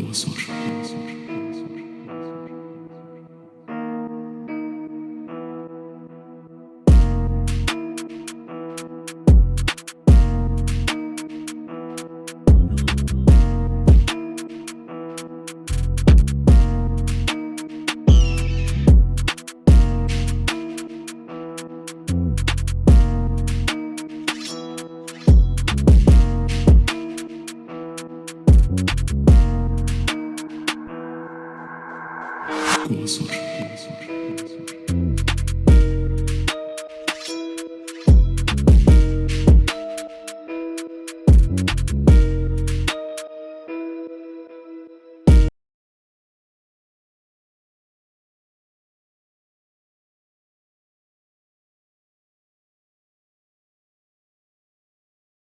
cursor. Thank you. 据我所知我所知